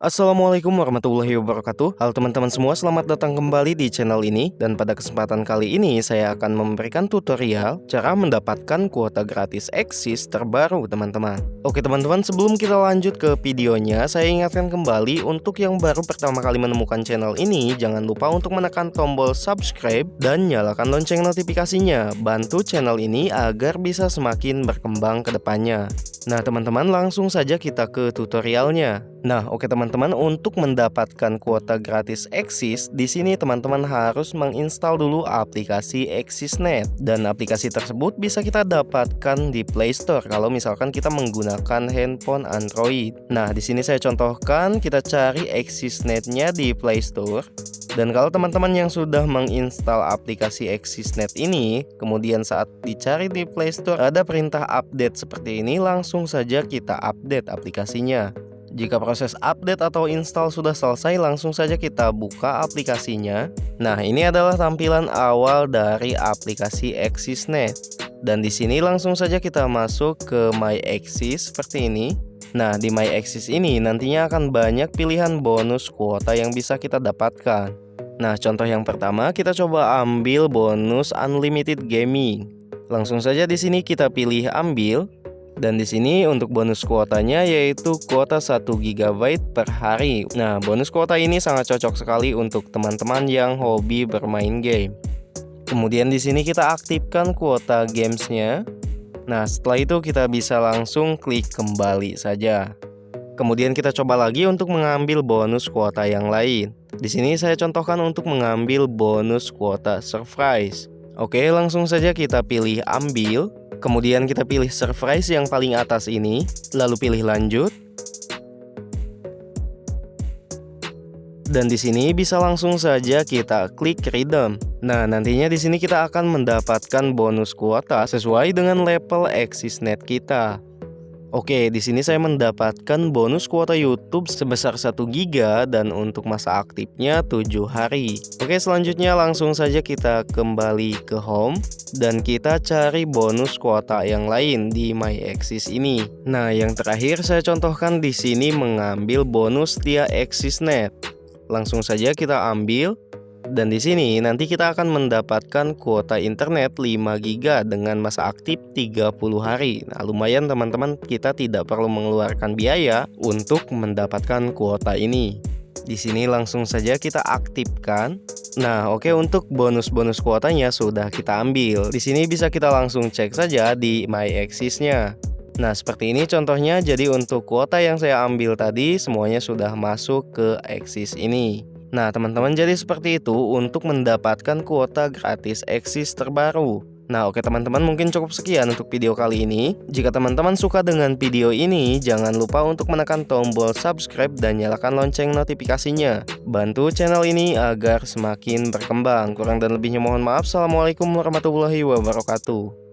Assalamualaikum warahmatullahi wabarakatuh. Halo teman-teman semua selamat datang kembali di channel ini. Dan pada kesempatan kali ini saya akan memberikan tutorial Cara mendapatkan kuota gratis Exis terbaru teman-teman. Oke teman-teman sebelum kita lanjut ke videonya Saya ingatkan kembali untuk yang baru pertama kali menemukan channel ini Jangan lupa untuk menekan tombol subscribe Dan nyalakan lonceng notifikasinya. Bantu channel ini agar bisa semakin berkembang ke depannya. Nah teman-teman langsung saja kita ke tutorialnya Nah, oke teman-teman, untuk mendapatkan kuota gratis Exis, di sini teman-teman harus menginstal dulu aplikasi ExisNet dan aplikasi tersebut bisa kita dapatkan di Play Store kalau misalkan kita menggunakan handphone Android. Nah, di sini saya contohkan kita cari ExisNet-nya di Play Store. Dan kalau teman-teman yang sudah menginstal aplikasi ExisNet ini, kemudian saat dicari di Play Store ada perintah update seperti ini, langsung saja kita update aplikasinya. Jika proses update atau install sudah selesai, langsung saja kita buka aplikasinya. Nah, ini adalah tampilan awal dari aplikasi ExisNet. Dan di sini langsung saja kita masuk ke My Exis seperti ini. Nah, di My Exis ini nantinya akan banyak pilihan bonus kuota yang bisa kita dapatkan. Nah, contoh yang pertama kita coba ambil bonus Unlimited Gaming. Langsung saja di sini kita pilih ambil dan di sini untuk bonus kuotanya yaitu kuota 1 GB per hari. Nah, bonus kuota ini sangat cocok sekali untuk teman-teman yang hobi bermain game. Kemudian di sini kita aktifkan kuota gamesnya. Nah, setelah itu kita bisa langsung klik kembali saja. Kemudian kita coba lagi untuk mengambil bonus kuota yang lain. Di sini saya contohkan untuk mengambil bonus kuota surprise. Oke, langsung saja kita pilih ambil. Kemudian kita pilih surprise yang paling atas ini, lalu pilih lanjut. Dan di sini bisa langsung saja kita klik redeem. Nah, nantinya di sini kita akan mendapatkan bonus kuota sesuai dengan level ExisNet kita. Oke, di sini saya mendapatkan bonus kuota YouTube sebesar 1 GB dan untuk masa aktifnya 7 hari. Oke, selanjutnya langsung saja kita kembali ke home dan kita cari bonus kuota yang lain di My Exis ini. Nah, yang terakhir saya contohkan di sini mengambil bonus dia ExisNet. Langsung saja kita ambil dan di sini nanti kita akan mendapatkan kuota internet 5 GB dengan masa aktif 30 hari. Nah, lumayan teman-teman, kita tidak perlu mengeluarkan biaya untuk mendapatkan kuota ini. Di sini langsung saja kita aktifkan. Nah, oke okay, untuk bonus-bonus kuotanya sudah kita ambil. Di sini bisa kita langsung cek saja di My Axis-nya. Nah, seperti ini contohnya. Jadi untuk kuota yang saya ambil tadi semuanya sudah masuk ke Axis ini. Nah teman-teman jadi seperti itu untuk mendapatkan kuota gratis Exis terbaru. Nah oke teman-teman mungkin cukup sekian untuk video kali ini. Jika teman-teman suka dengan video ini Jangan lupa untuk menekan tombol subscribe dan nyalakan lonceng notifikasinya. Bantu channel ini agar semakin berkembang. Kurang dan lebihnya mohon maaf. Assalamualaikum warahmatullahi wabarakatuh